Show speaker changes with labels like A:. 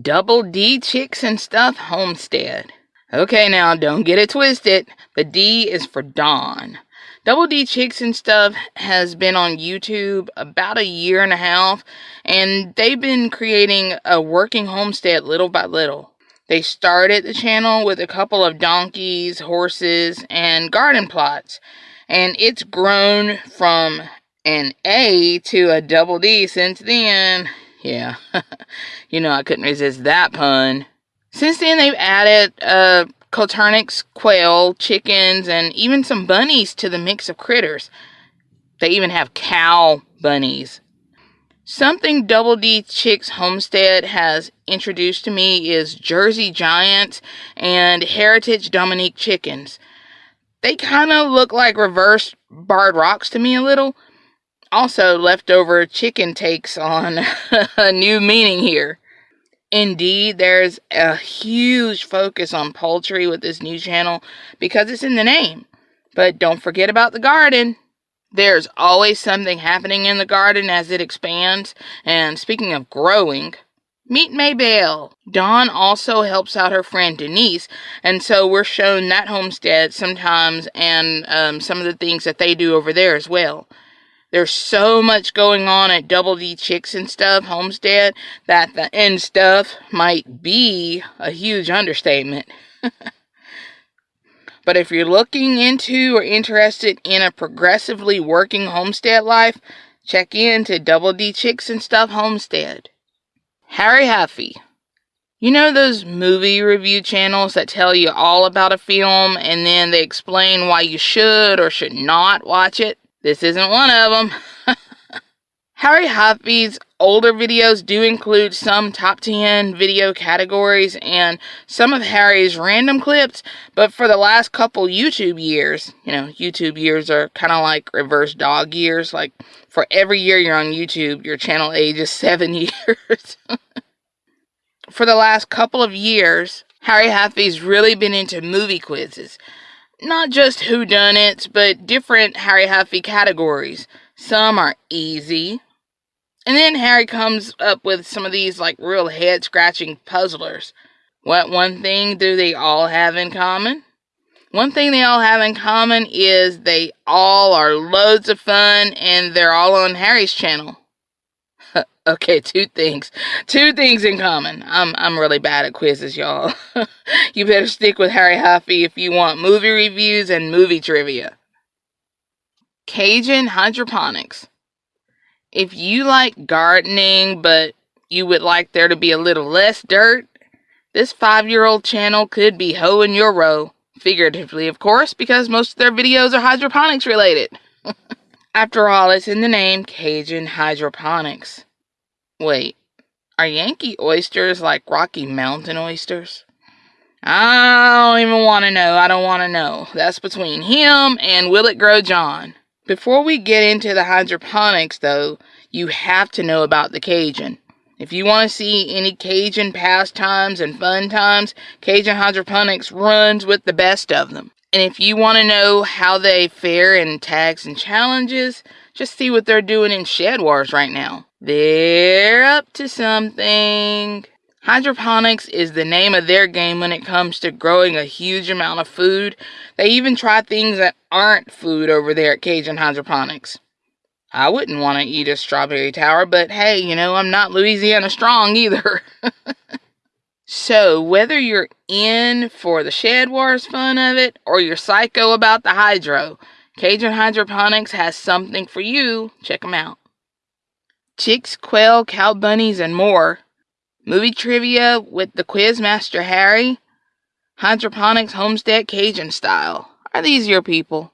A: Double D Chicks and Stuff Homestead. Okay, now don't get it twisted. The D is for Dawn. Double D Chicks and Stuff has been on YouTube about a year and a half, and they've been creating a working homestead little by little. They started the channel with a couple of donkeys, horses, and garden plots, and it's grown from an A to a double D since then. Yeah, you know I couldn't resist that pun. Since then, they've added uh, quail, chickens, and even some bunnies to the mix of critters. They even have cow bunnies. Something Double D Chicks Homestead has introduced to me is Jersey Giants and Heritage Dominique chickens. They kind of look like reverse barred rocks to me a little. Also, leftover chicken takes on a new meaning here. Indeed, there's a huge focus on poultry with this new channel because it's in the name. But don't forget about the garden. There's always something happening in the garden as it expands. And speaking of growing, meet Maybelle. Dawn also helps out her friend Denise, and so we're shown that homestead sometimes and um, some of the things that they do over there as well. There's so much going on at Double D Chicks and Stuff Homestead that the end stuff might be a huge understatement. but if you're looking into or interested in a progressively working homestead life, check in to Double D Chicks and Stuff Homestead. Harry Huffy. You know those movie review channels that tell you all about a film and then they explain why you should or should not watch it? This isn't one of them. Harry Huffy's older videos do include some top 10 video categories and some of Harry's random clips, but for the last couple YouTube years, you know, YouTube years are kind of like reverse dog years. Like for every year you're on YouTube, your channel ages seven years. for the last couple of years, Harry Huffy's really been into movie quizzes not just whodunits, but different Harry Huffy categories. Some are easy. And then Harry comes up with some of these like real head scratching puzzlers. What one thing do they all have in common? One thing they all have in common is they all are loads of fun and they're all on Harry's channel. Okay, two things. Two things in common. I'm I'm really bad at quizzes, y'all. you better stick with Harry Huffy if you want movie reviews and movie trivia. Cajun hydroponics. If you like gardening but you would like there to be a little less dirt, this 5-year-old channel could be hoeing your row. Figuratively, of course, because most of their videos are hydroponics related. After all, it's in the name Cajun hydroponics. Wait, are Yankee oysters like Rocky Mountain oysters? I don't even want to know. I don't want to know. That's between him and Will It Grow John. Before we get into the hydroponics, though, you have to know about the Cajun. If you want to see any Cajun pastimes and fun times, Cajun Hydroponics runs with the best of them. And if you want to know how they fare in tags and challenges, just see what they're doing in Shed Wars right now. They're up to something. Hydroponics is the name of their game when it comes to growing a huge amount of food. They even try things that aren't food over there at Cajun Hydroponics. I wouldn't want to eat a strawberry tower, but hey, you know, I'm not Louisiana strong either. so, whether you're in for the Shed Wars fun of it or you're psycho about the hydro, Cajun Hydroponics has something for you. Check them out chicks, quail, cow bunnies, and more. Movie trivia with the Quizmaster Harry. Hydroponics Homestead Cajun style. Are these your people?